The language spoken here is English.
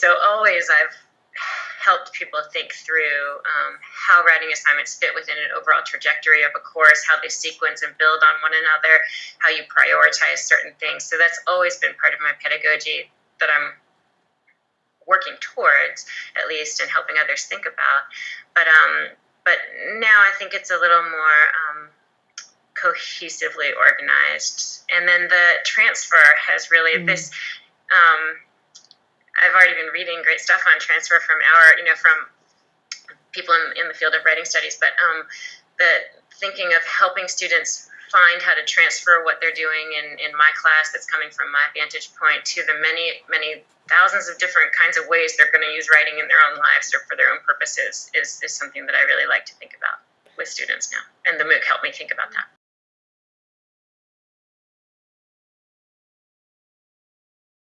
So always I've helped people think through um, how writing assignments fit within an overall trajectory of a course, how they sequence and build on one another, how you prioritize certain things. So that's always been part of my pedagogy that I'm working towards, at least, and helping others think about. But um, but now I think it's a little more um, cohesively organized. And then the transfer has really mm-hmm. this. Um, I've already been reading great stuff on transfer from our, you know, from people in, in the field of writing studies, but um, the thinking of helping students find how to transfer what they're doing in, in my class that's coming from my vantage point to the many, many thousands of different kinds of ways they're going to use writing in their own lives or for their own purposes is, is something that I really like to think about with students now. And the MOOC helped me think about that.